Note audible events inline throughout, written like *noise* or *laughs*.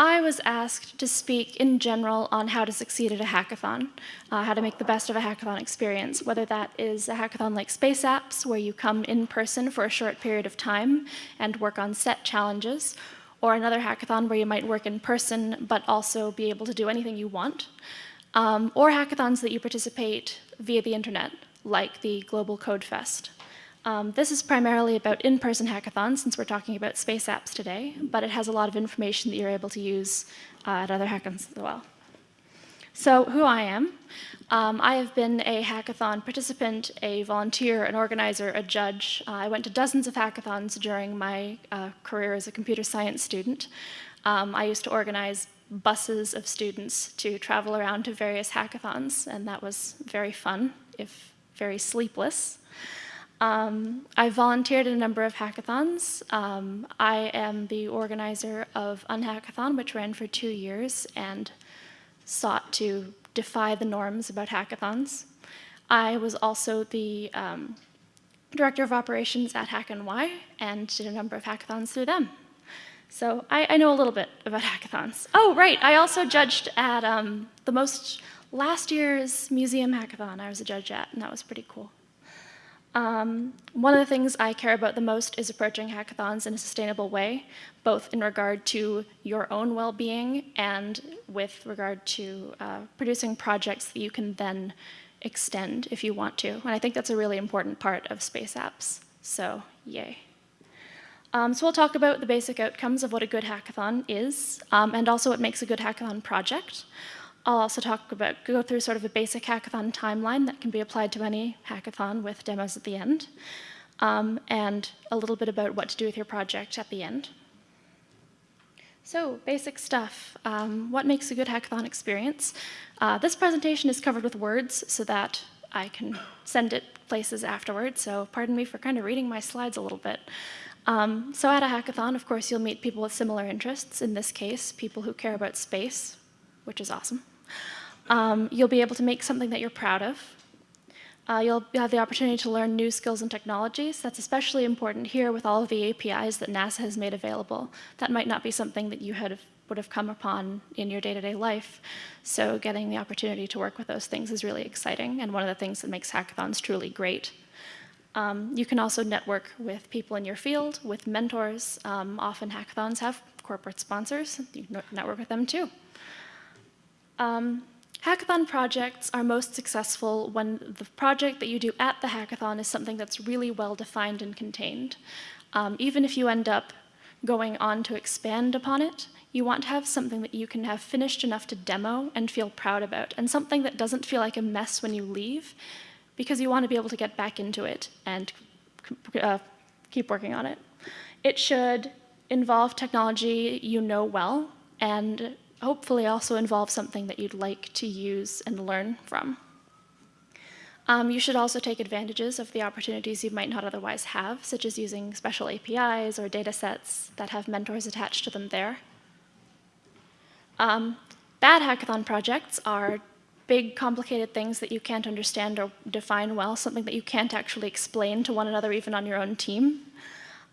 I was asked to speak in general on how to succeed at a hackathon, uh, how to make the best of a hackathon experience, whether that is a hackathon like Space Apps, where you come in person for a short period of time and work on set challenges, or another hackathon where you might work in person but also be able to do anything you want, um, or hackathons that you participate via the internet, like the Global Code Fest. Um, this is primarily about in-person hackathons, since we're talking about space apps today, but it has a lot of information that you're able to use uh, at other hackathons as well. So who I am, um, I have been a hackathon participant, a volunteer, an organizer, a judge. Uh, I went to dozens of hackathons during my uh, career as a computer science student. Um, I used to organize buses of students to travel around to various hackathons, and that was very fun, if very sleepless. Um, I volunteered in a number of hackathons. Um, I am the organizer of Unhackathon, which ran for two years and sought to defy the norms about hackathons. I was also the um, director of operations at HackNY and Y and did a number of hackathons through them. So I, I know a little bit about *laughs* hackathons. Oh, right, I also judged at um, the most, last year's museum hackathon I was a judge at, and that was pretty cool. Um, one of the things I care about the most is approaching hackathons in a sustainable way, both in regard to your own well-being and with regard to uh, producing projects that you can then extend if you want to. And I think that's a really important part of space apps, so yay. Um, so we'll talk about the basic outcomes of what a good hackathon is, um, and also what makes a good hackathon project. I'll also talk about, go through sort of a basic hackathon timeline that can be applied to any hackathon with demos at the end, um, and a little bit about what to do with your project at the end. So basic stuff, um, what makes a good hackathon experience? Uh, this presentation is covered with words so that I can send it places afterwards, so pardon me for kind of reading my slides a little bit. Um, so at a hackathon, of course, you'll meet people with similar interests, in this case, people who care about space, which is awesome. Um, you'll be able to make something that you're proud of. Uh, you'll have the opportunity to learn new skills and technologies. That's especially important here with all of the APIs that NASA has made available. That might not be something that you had, would have come upon in your day-to-day -day life. So getting the opportunity to work with those things is really exciting and one of the things that makes hackathons truly great. Um, you can also network with people in your field, with mentors. Um, often hackathons have corporate sponsors. You can network with them too. Um, hackathon projects are most successful when the project that you do at the hackathon is something that's really well defined and contained. Um, even if you end up going on to expand upon it, you want to have something that you can have finished enough to demo and feel proud about, and something that doesn't feel like a mess when you leave, because you want to be able to get back into it and uh, keep working on it. It should involve technology you know well and hopefully also involve something that you'd like to use and learn from. Um, you should also take advantages of the opportunities you might not otherwise have, such as using special APIs or data sets that have mentors attached to them there. Um, bad hackathon projects are big, complicated things that you can't understand or define well, something that you can't actually explain to one another even on your own team.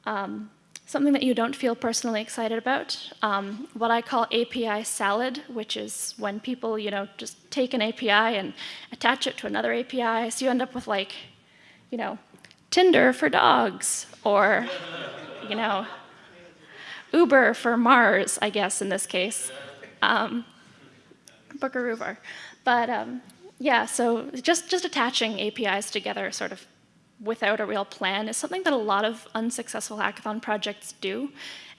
Um, something that you don't feel personally excited about, um, what I call API salad, which is when people, you know, just take an API and attach it to another API, so you end up with like, you know, Tinder for dogs, or, you know, Uber for Mars, I guess, in this case. Um, Booker Uber. But um, yeah, so just, just attaching APIs together sort of without a real plan is something that a lot of unsuccessful hackathon projects do.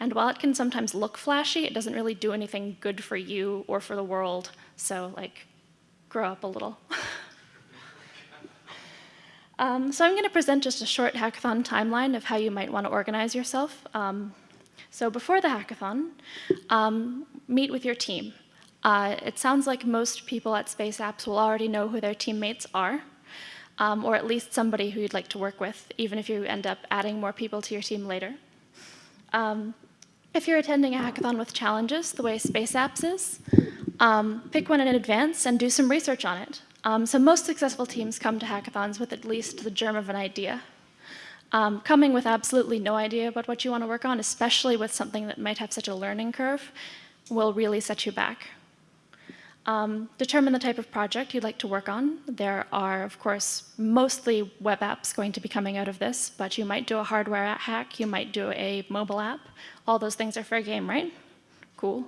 And while it can sometimes look flashy, it doesn't really do anything good for you or for the world. So like, grow up a little. *laughs* um, so I'm going to present just a short hackathon timeline of how you might want to organize yourself. Um, so before the hackathon, um, meet with your team. Uh, it sounds like most people at Space Apps will already know who their teammates are um, or at least somebody who you'd like to work with, even if you end up adding more people to your team later. Um, if you're attending a hackathon with challenges, the way Space Apps is, um, pick one in advance and do some research on it. Um, so most successful teams come to hackathons with at least the germ of an idea. Um, coming with absolutely no idea about what you want to work on, especially with something that might have such a learning curve, will really set you back. Um, determine the type of project you'd like to work on. There are, of course, mostly web apps going to be coming out of this, but you might do a hardware hack, you might do a mobile app. All those things are fair game, right? Cool.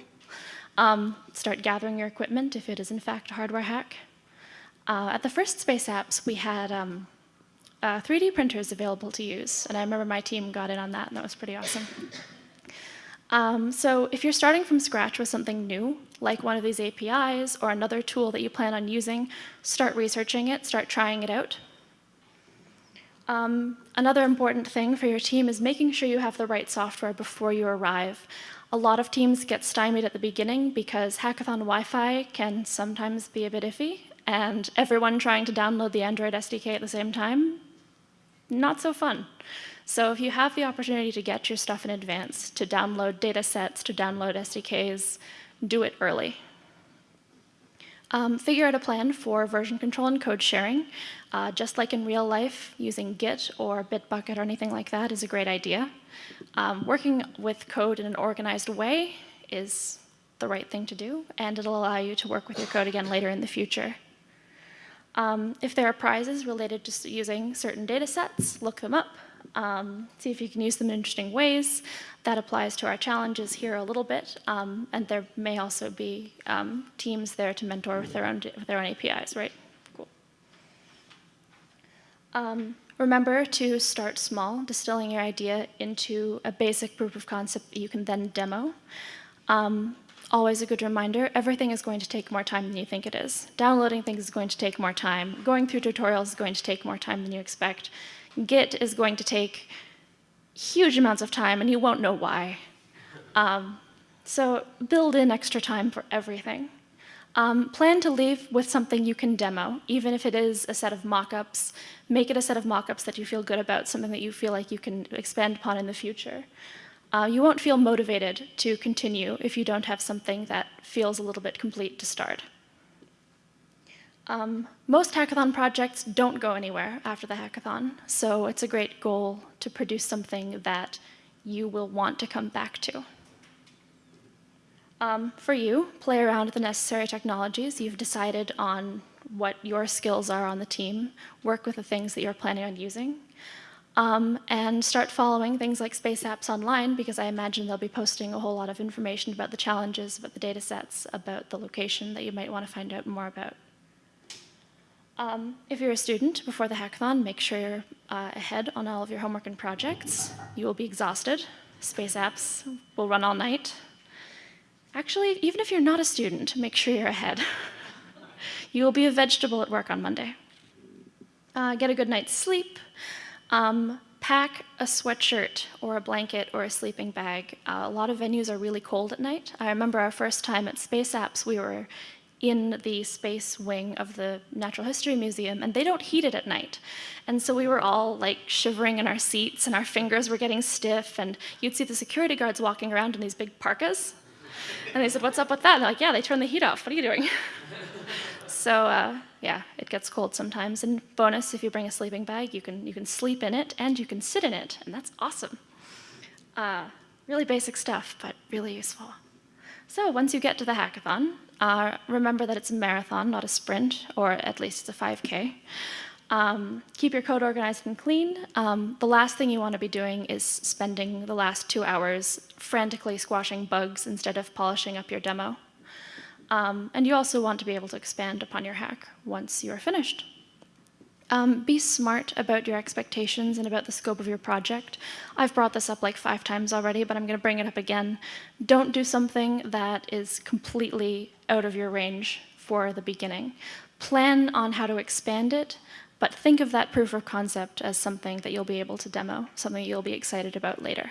Um, start gathering your equipment if it is in fact a hardware hack. Uh, at the first Space Apps, we had um, uh, 3D printers available to use, and I remember my team got in on that, and that was pretty awesome. Um, so if you're starting from scratch with something new, like one of these APIs or another tool that you plan on using, start researching it, start trying it out. Um, another important thing for your team is making sure you have the right software before you arrive. A lot of teams get stymied at the beginning because Hackathon Wi-Fi can sometimes be a bit iffy, and everyone trying to download the Android SDK at the same time, not so fun. So if you have the opportunity to get your stuff in advance, to download data sets, to download SDKs, do it early. Um, figure out a plan for version control and code sharing. Uh, just like in real life, using Git or Bitbucket or anything like that is a great idea. Um, working with code in an organized way is the right thing to do, and it'll allow you to work with your code again later in the future. Um, if there are prizes related to using certain data sets, look them up um, see if you can use them in interesting ways. That applies to our challenges here a little bit, um, and there may also be um, teams there to mentor with their own, with their own APIs, right? Cool. Um, remember to start small, distilling your idea into a basic proof of concept that you can then demo. Um, always a good reminder, everything is going to take more time than you think it is. Downloading things is going to take more time. Going through tutorials is going to take more time than you expect. Git is going to take huge amounts of time and you won't know why. Um, so build in extra time for everything. Um, plan to leave with something you can demo, even if it is a set of mockups. Make it a set of mockups that you feel good about, something that you feel like you can expand upon in the future. Uh, you won't feel motivated to continue if you don't have something that feels a little bit complete to start. Um, most hackathon projects don't go anywhere after the hackathon, so it's a great goal to produce something that you will want to come back to. Um, for you, play around with the necessary technologies. You've decided on what your skills are on the team, work with the things that you're planning on using, um, and start following things like Space Apps online because I imagine they'll be posting a whole lot of information about the challenges, about the data sets, about the location that you might want to find out more about. Um, if you're a student before the hackathon, make sure you're uh, ahead on all of your homework and projects. You will be exhausted. Space apps will run all night. Actually, even if you're not a student, make sure you're ahead. *laughs* you will be a vegetable at work on Monday. Uh, get a good night's sleep. Um, pack a sweatshirt or a blanket or a sleeping bag. Uh, a lot of venues are really cold at night. I remember our first time at Space Apps, we were in the space wing of the Natural History Museum, and they don't heat it at night. And so we were all like shivering in our seats, and our fingers were getting stiff, and you'd see the security guards walking around in these big parkas. And they said, what's up with that? And they're like, yeah, they turned the heat off. What are you doing? *laughs* so uh, yeah, it gets cold sometimes. And bonus, if you bring a sleeping bag, you can, you can sleep in it, and you can sit in it, and that's awesome. Uh, really basic stuff, but really useful. So once you get to the hackathon, uh, remember that it's a marathon, not a sprint, or at least it's a 5K. Um, keep your code organized and clean. Um, the last thing you want to be doing is spending the last two hours frantically squashing bugs instead of polishing up your demo. Um, and you also want to be able to expand upon your hack once you're finished. Um, be smart about your expectations and about the scope of your project. I've brought this up like five times already, but I'm going to bring it up again. Don't do something that is completely out of your range for the beginning. Plan on how to expand it, but think of that proof of concept as something that you'll be able to demo, something you'll be excited about later.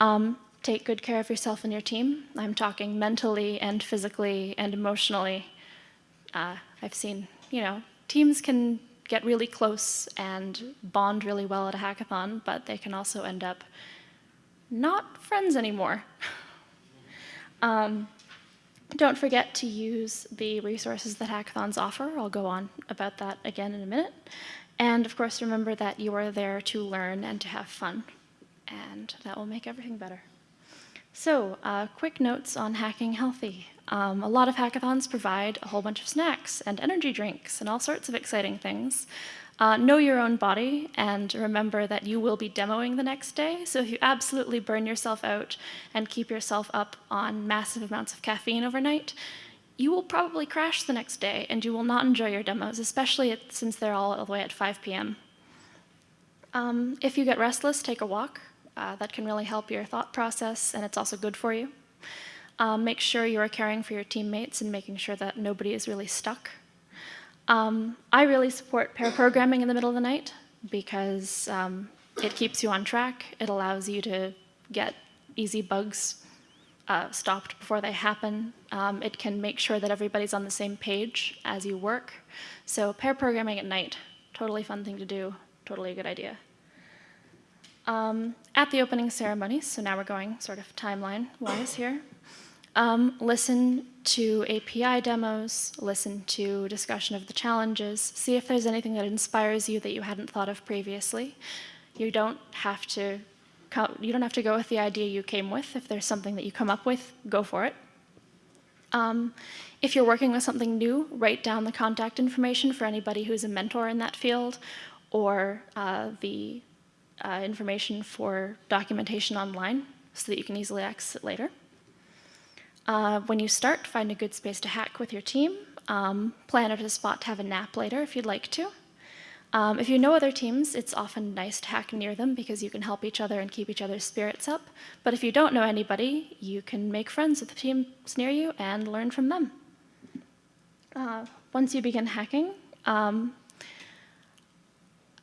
Um, take good care of yourself and your team. I'm talking mentally and physically and emotionally. Uh, I've seen, you know, teams can get really close and bond really well at a hackathon, but they can also end up not friends anymore. *laughs* um, don't forget to use the resources that hackathons offer. I'll go on about that again in a minute. And of course, remember that you are there to learn and to have fun. And that will make everything better. So, uh, quick notes on hacking healthy. Um, a lot of hackathons provide a whole bunch of snacks and energy drinks and all sorts of exciting things. Uh, know your own body and remember that you will be demoing the next day. So if you absolutely burn yourself out and keep yourself up on massive amounts of caffeine overnight, you will probably crash the next day and you will not enjoy your demos, especially at, since they're all the way at 5 p.m. Um, if you get restless, take a walk. Uh, that can really help your thought process and it's also good for you. Um, make sure you are caring for your teammates and making sure that nobody is really stuck um, I really support pair programming in the middle of the night because um, it keeps you on track. It allows you to get easy bugs uh, stopped before they happen. Um, it can make sure that everybody's on the same page as you work. So pair programming at night, totally fun thing to do, totally a good idea. Um, at the opening ceremony, so now we're going sort of timeline-wise here, um, listen to API demos, listen to discussion of the challenges, see if there's anything that inspires you that you hadn't thought of previously. You don't have to you don't have to go with the idea you came with. If there's something that you come up with, go for it. Um, if you're working with something new, write down the contact information for anybody who's a mentor in that field or uh, the uh, information for documentation online so that you can easily access it later. Uh, when you start, find a good space to hack with your team. Um, plan out a spot to have a nap later if you'd like to. Um, if you know other teams, it's often nice to hack near them because you can help each other and keep each other's spirits up. But if you don't know anybody, you can make friends with the teams near you and learn from them. Uh, once you begin hacking, um,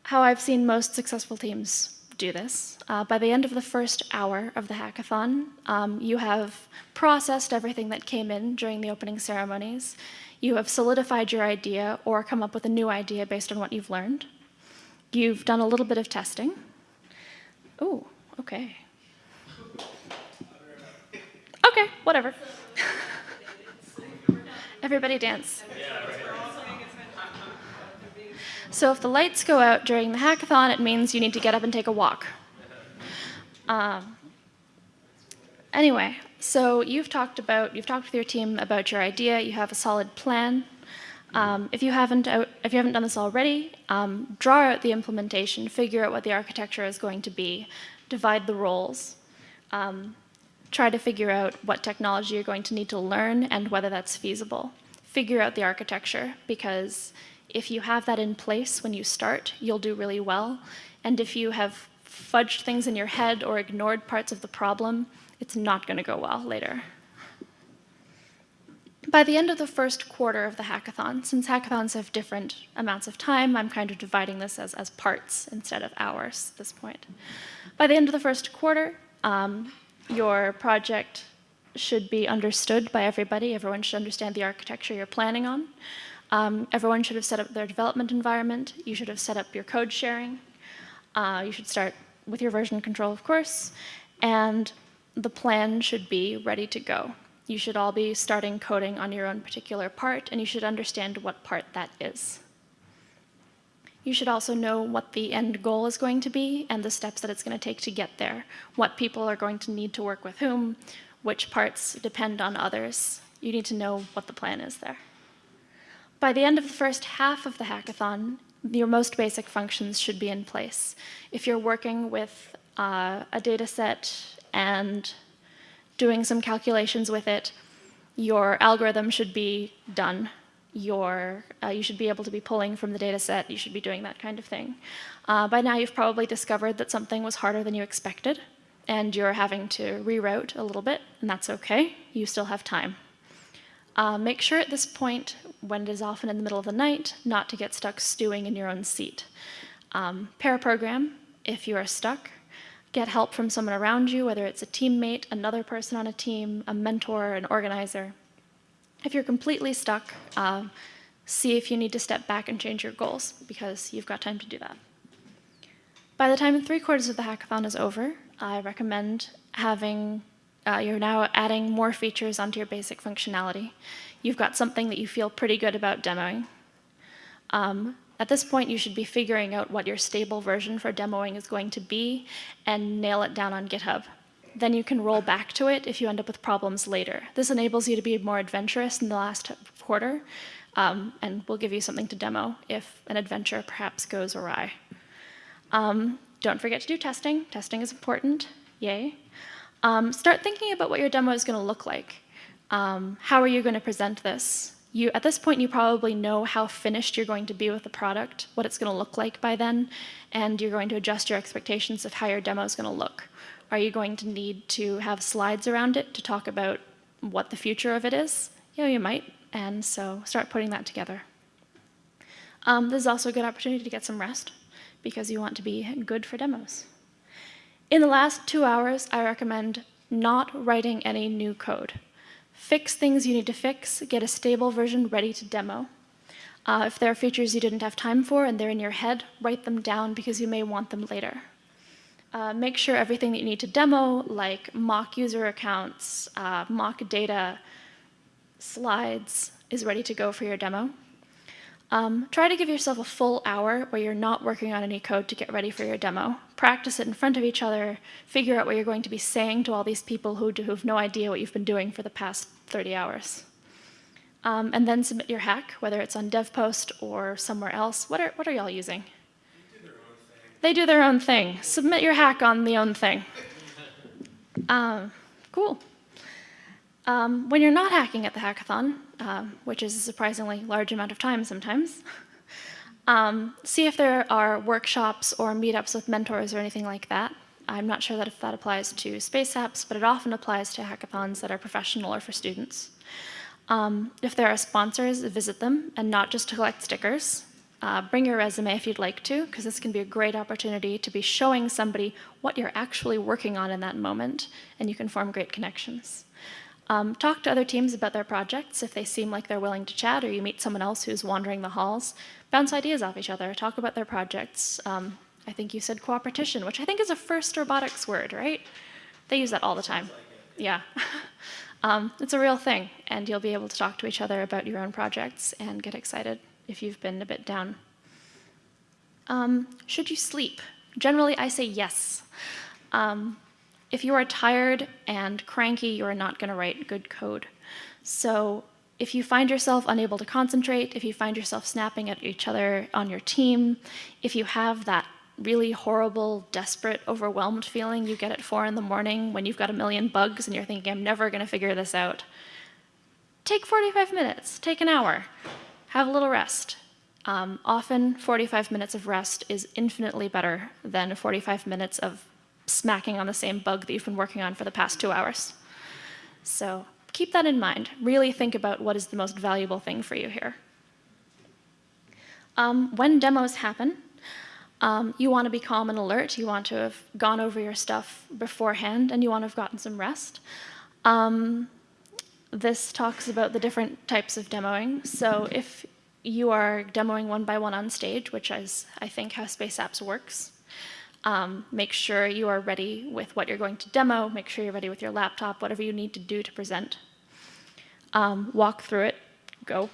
how I've seen most successful teams do this. Uh, by the end of the first hour of the hackathon, um, you have processed everything that came in during the opening ceremonies. You have solidified your idea or come up with a new idea based on what you've learned. You've done a little bit of testing. Oh, okay. Okay, whatever. *laughs* Everybody dance. So if the lights go out during the hackathon, it means you need to get up and take a walk. Um, anyway, so you've talked about, you've talked with your team about your idea, you have a solid plan. Um, if, you haven't out, if you haven't done this already, um, draw out the implementation, figure out what the architecture is going to be, divide the roles, um, try to figure out what technology you're going to need to learn and whether that's feasible. Figure out the architecture because if you have that in place when you start, you'll do really well. And if you have fudged things in your head or ignored parts of the problem, it's not going to go well later. By the end of the first quarter of the hackathon, since hackathons have different amounts of time, I'm kind of dividing this as, as parts instead of hours at this point. By the end of the first quarter, um, your project should be understood by everybody. Everyone should understand the architecture you're planning on. Um, everyone should have set up their development environment. You should have set up your code sharing. Uh, you should start with your version control, of course. And the plan should be ready to go. You should all be starting coding on your own particular part, and you should understand what part that is. You should also know what the end goal is going to be and the steps that it's going to take to get there, what people are going to need to work with whom, which parts depend on others. You need to know what the plan is there. By the end of the first half of the hackathon, your most basic functions should be in place. If you're working with uh, a data set and doing some calculations with it, your algorithm should be done. Your, uh, you should be able to be pulling from the data set. You should be doing that kind of thing. Uh, by now, you've probably discovered that something was harder than you expected, and you're having to reroute a little bit, and that's okay. You still have time. Uh, make sure at this point, when it is often in the middle of the night, not to get stuck stewing in your own seat. Um, pair program, if you are stuck, get help from someone around you, whether it's a teammate, another person on a team, a mentor, an organizer. If you're completely stuck, uh, see if you need to step back and change your goals, because you've got time to do that. By the time three quarters of the hackathon is over, I recommend having uh, you're now adding more features onto your basic functionality. You've got something that you feel pretty good about demoing. Um, at this point, you should be figuring out what your stable version for demoing is going to be and nail it down on GitHub. then you can roll back to it if you end up with problems later. This enables you to be more adventurous in the last quarter, um, and we'll give you something to demo if an adventure perhaps goes awry. Um, don't forget to do testing. Testing is important, yay. Um, start thinking about what your demo is gonna look like. Um, how are you gonna present this? You, at this point, you probably know how finished you're going to be with the product, what it's gonna look like by then, and you're going to adjust your expectations of how your demo is gonna look. Are you going to need to have slides around it to talk about what the future of it is? Yeah, you might, and so start putting that together. Um, this is also a good opportunity to get some rest because you want to be good for demos. In the last two hours, I recommend not writing any new code. Fix things you need to fix, get a stable version ready to demo. Uh, if there are features you didn't have time for and they're in your head, write them down because you may want them later. Uh, make sure everything that you need to demo, like mock user accounts, uh, mock data, slides, is ready to go for your demo. Um, try to give yourself a full hour where you're not working on any code to get ready for your demo. Practice it in front of each other, figure out what you're going to be saying to all these people who, who have no idea what you've been doing for the past 30 hours. Um, and then submit your hack, whether it's on DevPost or somewhere else. What are, what are y'all using? They do their own thing. Submit your hack on the own thing. *laughs* Um, cool. Um, when you're not hacking at the hackathon, uh, which is a surprisingly large amount of time sometimes, *laughs* um, see if there are workshops or meetups with mentors or anything like that. I'm not sure that if that applies to space apps, but it often applies to hackathons that are professional or for students. Um, if there are sponsors, visit them, and not just to collect stickers. Uh, bring your resume if you'd like to, because this can be a great opportunity to be showing somebody what you're actually working on in that moment, and you can form great connections. Um, talk to other teams about their projects if they seem like they're willing to chat, or you meet someone else who's wandering the halls. Bounce ideas off each other, talk about their projects. Um, I think you said coopertition, which I think is a first robotics word, right? They use that all the time. Yeah. *laughs* um, it's a real thing, and you'll be able to talk to each other about your own projects and get excited if you've been a bit down. Um, should you sleep? Generally, I say yes. If you are tired and cranky, you are not going to write good code. So if you find yourself unable to concentrate, if you find yourself snapping at each other on your team, if you have that really horrible, desperate, overwhelmed feeling you get at four in the morning when you've got a million bugs and you're thinking, I'm never going to figure this out, take 45 minutes, take an hour have a little rest. Um, often 45 minutes of rest is infinitely better than 45 minutes of smacking on the same bug that you've been working on for the past two hours. So keep that in mind. Really think about what is the most valuable thing for you here. Um, when demos happen, um, you want to be calm and alert. You want to have gone over your stuff beforehand, and you want to have gotten some rest. Um, this talks about the different types of demoing. So if you are demoing one by one on stage, which is, I think, how Space Apps works, um, make sure you are ready with what you're going to demo, make sure you're ready with your laptop, whatever you need to do to present. Um, walk through it, go.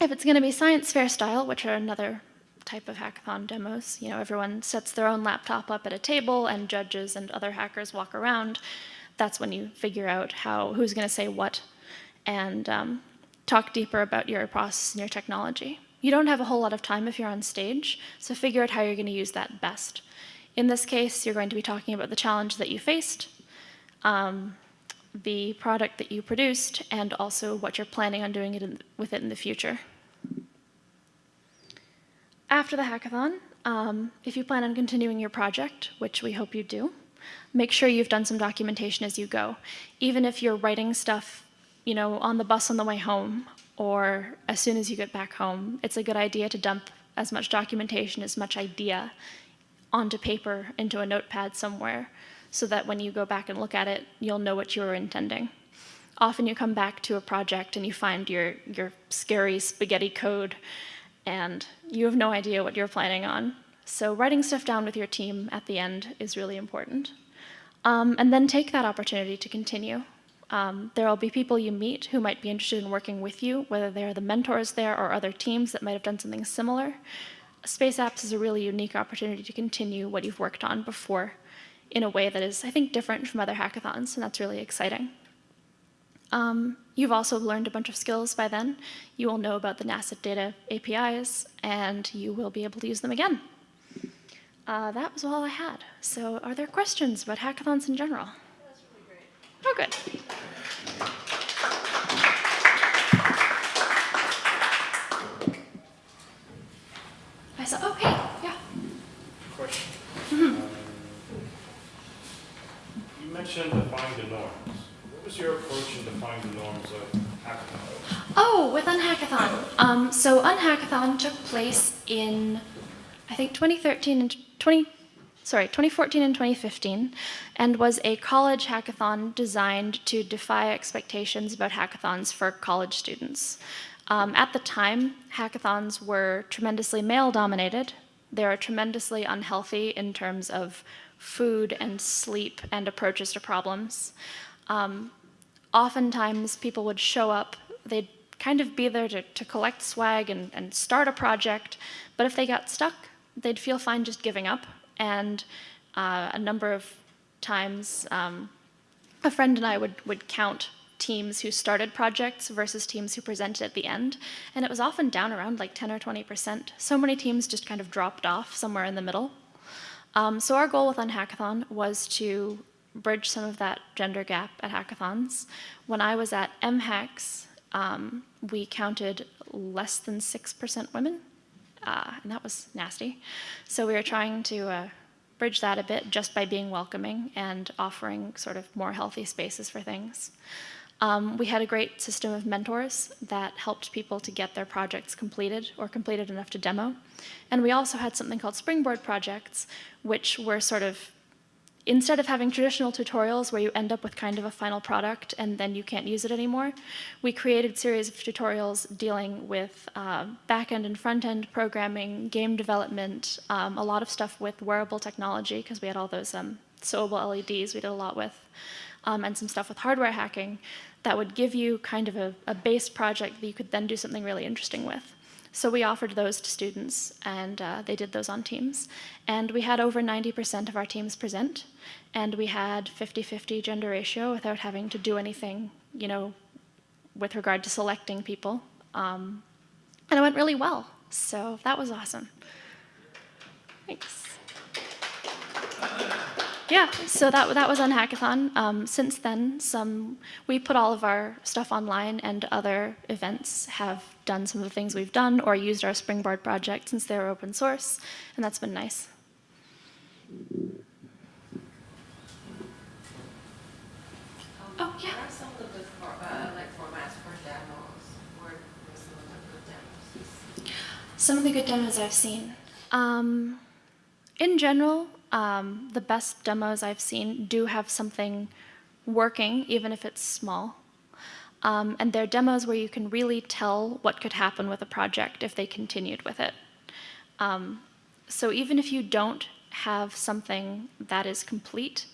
If it's going to be science fair style, which are another type of hackathon demos, you know, everyone sets their own laptop up at a table and judges and other hackers walk around that's when you figure out how who's going to say what and um, talk deeper about your process and your technology. You don't have a whole lot of time if you're on stage, so figure out how you're going to use that best. In this case, you're going to be talking about the challenge that you faced, um, the product that you produced, and also what you're planning on doing it in, with it in the future. After the hackathon, um, if you plan on continuing your project, which we hope you do, make sure you've done some documentation as you go. Even if you're writing stuff, you know, on the bus on the way home or as soon as you get back home, it's a good idea to dump as much documentation, as much idea onto paper into a notepad somewhere so that when you go back and look at it, you'll know what you were intending. Often you come back to a project and you find your, your scary spaghetti code and you have no idea what you're planning on. So writing stuff down with your team at the end is really important. Um, and then take that opportunity to continue. Um, there will be people you meet who might be interested in working with you, whether they're the mentors there or other teams that might have done something similar. Space Apps is a really unique opportunity to continue what you've worked on before. in a way that is, I think, different from other hackathons, and that's really exciting. Um, you've also learned a bunch of skills by then. You will know about the NASA data APIs, and you will be able to use them again. Uh, that was all I had. So are there questions about hackathons in general? That's really great. Oh, good. I saw, oh, hey, yeah. Question. Um, You mentioned defining the norms. What was your approach in defining the norms of hackathon? Oh, with Unhackathon. Um, so Unhackathon took place in, I think, 2013 and 20, sorry, 2014 and 2015, and was a college hackathon designed to defy expectations about hackathons for college students. Um, at the time, hackathons were tremendously male-dominated. They are tremendously unhealthy in terms of food and sleep and approaches to problems. Um, oftentimes people would show up, they'd kind of be there to, to collect swag and, and start a project, but if they got stuck, they'd feel fine just giving up. And uh, a number of times, um, a friend and I would, would count teams who started projects versus teams who presented at the end, and it was often down around like 10 or 20%. So many teams just kind of dropped off somewhere in the middle. Um, so our goal with Unhackathon was to bridge some of that gender gap at hackathons. When I was at MHacks, um, we counted less than 6% women, uh, and that was nasty. So we were trying to uh, bridge that a bit just by being welcoming and offering sort of more healthy spaces for things. Um, we had a great system of mentors that helped people to get their projects completed or completed enough to demo. And we also had something called Springboard projects, which were sort of, instead of having traditional tutorials where you end up with kind of a final product and then you can't use it anymore, we created series of tutorials dealing with uh, back-end and front-end programming, game development, um, a lot of stuff with wearable technology, because we had all those um, sewable LEDs we did a lot with um, and some stuff with hardware hacking that would give you kind of a, a base project that you could then do something really interesting with. So we offered those to students, and uh, they did those on teams. And we had over 90% of our teams present, and we had 50-50 gender ratio without having to do anything, you know, with regard to selecting people. Um, and it went really well, so that was awesome. Thanks. Yeah, so that, that was Unhackathon. Um, since then, some we put all of our stuff online, and other events have done some of the things we've done or used our Springboard project since they were open source, and that's been nice. Oh, yeah. Some of the good uh, like formats for demos? What some of the good demos? Some of the good demos I've seen. Um, in general, um, the best demos I've seen do have something working, even if it's small. Um, and they're demos where you can really tell what could happen with a project if they continued with it. Um, so even if you don't have something that is complete,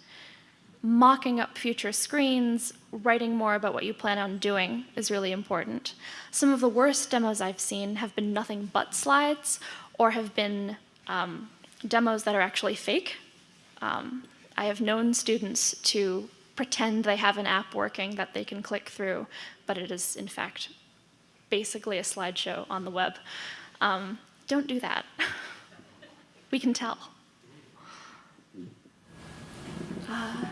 mocking up future screens, writing more about what you plan on doing is really important. Some of the worst demos I've seen have been nothing but slides or have been um, demos that are actually fake. Um, I have known students to pretend they have an app working that they can click through, but it is in fact basically a slideshow on the web. Um, don't do that. *laughs* we can tell. Uh.